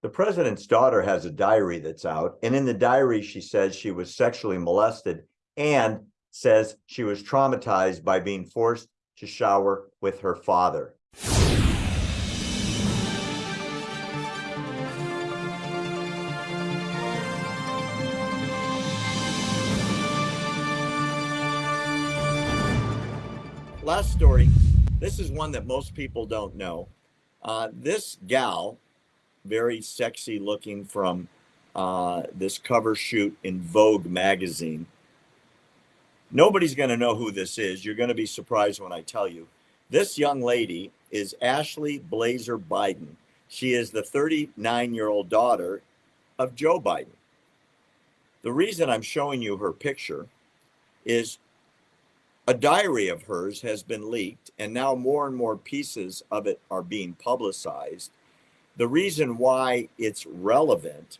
The president's daughter has a diary that's out, and in the diary, she says she was sexually molested and says she was traumatized by being forced to shower with her father. Last story. This is one that most people don't know. Uh, this gal, very sexy looking from uh, this cover shoot in Vogue magazine. Nobody's going to know who this is. You're going to be surprised when I tell you. This young lady is Ashley Blazer Biden. She is the 39 year old daughter of Joe Biden. The reason I'm showing you her picture is a diary of hers has been leaked, and now more and more pieces of it are being publicized. The reason why it's relevant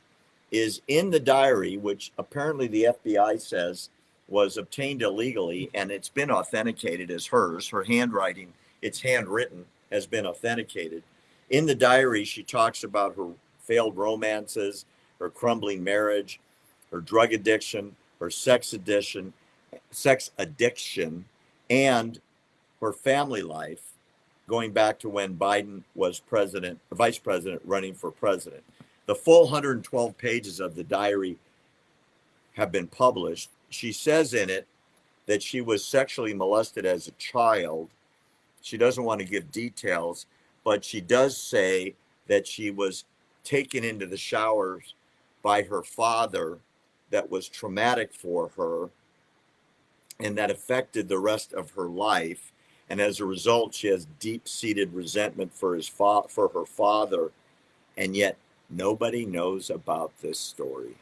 is in the diary, which apparently the FBI says was obtained illegally and it's been authenticated as hers, her handwriting, it's handwritten, has been authenticated. In the diary, she talks about her failed romances, her crumbling marriage, her drug addiction, her sex addiction, sex addiction and her family life going back to when Biden was president, vice president, running for president. The full 112 pages of the diary have been published. She says in it that she was sexually molested as a child. She doesn't want to give details, but she does say that she was taken into the showers by her father that was traumatic for her and that affected the rest of her life. And as a result, she has deep-seated resentment for his fa- for her father, and yet nobody knows about this story.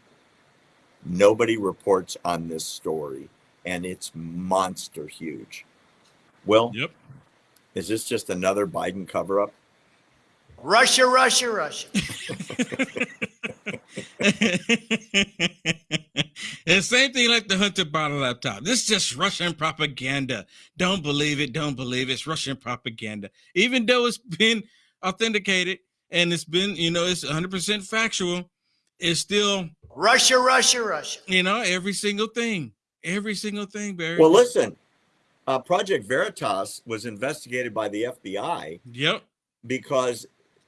Nobody reports on this story, and it's monster huge. Well, Yep. is this just another Biden cover-up? Russia, Russia, Russia. and same thing like the Hunter Biden laptop. This is just Russian propaganda. Don't believe it. Don't believe it. it's Russian propaganda. Even though it's been authenticated and it's been, you know, it's 100% factual, it's still, Russia, Russia, Russia. you know, every single thing, every single thing, Barry. Well, listen, uh, Project Veritas was investigated by the FBI Yep. because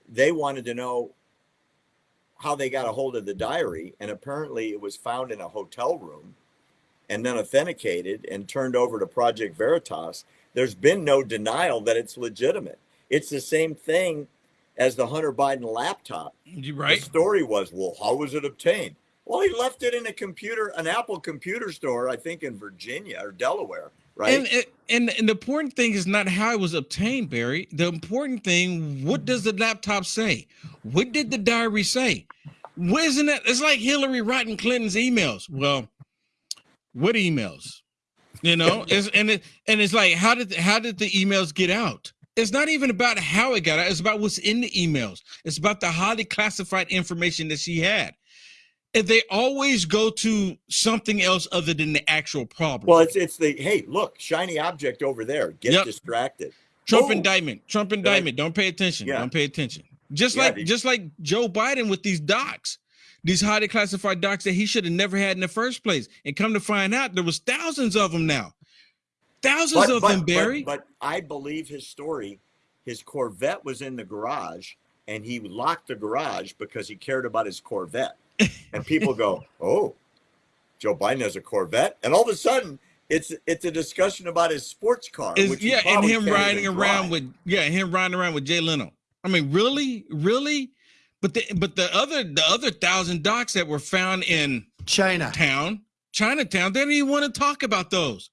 they wanted to know how they got a hold of the diary. And apparently it was found in a hotel room and then authenticated and turned over to Project Veritas. There's been no denial that it's legitimate. It's the same thing as the Hunter Biden laptop. You right. The story was, well, how was it obtained? Well, he left it in a computer, an Apple computer store, I think in Virginia or Delaware, right? And, and and the important thing is not how it was obtained, Barry. The important thing, what does the laptop say? What did the diary say? What isn't that? It's like Hillary Rodham Clinton's emails. Well, what emails? You know, it's, and it and it's like how did how did the emails get out? It's not even about how it got out. It's about what's in the emails. It's about the highly classified information that she had. And they always go to something else other than the actual problem. well, it's it's the hey, look, shiny object over there. Get Yep. distracted. Trump Oh. indictment. Trump indictment. Don't pay attention. Yeah. Don't pay attention. Just Yeah, like just like Joe Biden with these docs, these highly classified docs that he should have never had in the first place. And come to find out, there was thousands of them now. Thousands But, of but, them, but, Barry. but I believe his story. His Corvette was in the garage, and he locked the garage because he cared about his Corvette. And people go, "Oh, Joe Biden has a Corvette," and all of a sudden, it's it's a discussion about his sports car. Is- which he yeah, and him riding around drive. with yeah, him riding around with Jay Leno. I mean, really, really. But the but the other the other thousand docs that were found in China. town, Chinatown, they didn't even want to talk about those.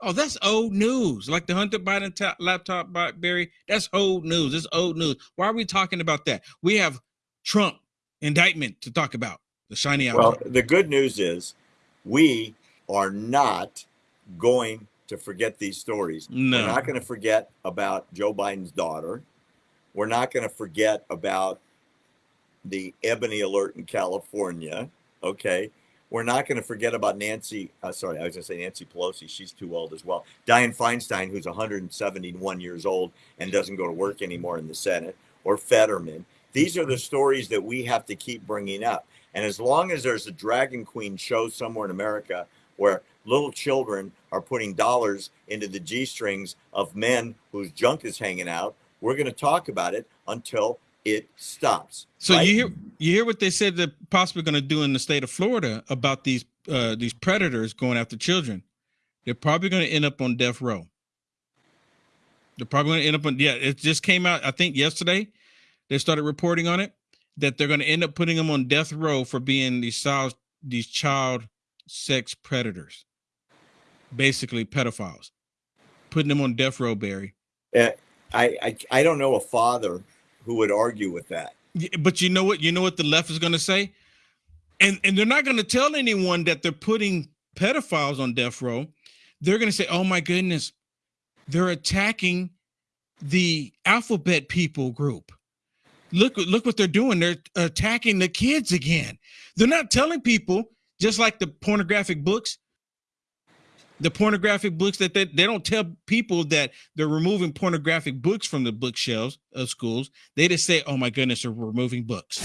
Oh, that's old news. Like the Hunter Biden ta- laptop, Barry. That's old news. It's old news. Why are we talking about that? We have Trump indictment to talk about. The shiny Well, the good news is, we are not going to forget these stories. No. We're not going to forget about Joe Biden's daughter. We're not going to forget about the Ebony Alert in California. Okay. We're not going to forget about Nancy. Uh, sorry, I was going to say Nancy Pelosi. She's too old as well. Dianne Feinstein, who's 171 years old and doesn't go to work anymore in the Senate, or Fetterman. These are the stories that we have to keep bringing up. And as long as there's a drag queen show somewhere in America where little children are putting dollars into the G strings of men whose junk is hanging out, we're going to talk about it until it stops. So right? you hear you hear what they said they're possibly going to do in the state of Florida about these uh, these predators going after children. They're probably going to end up on death row. They're probably going to end up on yeah. It just came out I think yesterday. They started reporting on it that they're going to end up putting them on death row for being these child these child sex predators, basically pedophiles, putting them on death row. Barry. Uh, I, I I don't know a father who would argue with that. But you know what? You know what the left is going to say, and and they're not going to tell anyone that they're putting pedophiles on death row. They're going to say, "Oh my goodness, they're attacking the alphabet people group. Look, look what they're doing. They're attacking the kids again. They're not telling people, just like the pornographic books." The pornographic books that they, they don't tell people that they're removing pornographic books from the bookshelves of schools. They just say, "Oh my goodness, they're removing books."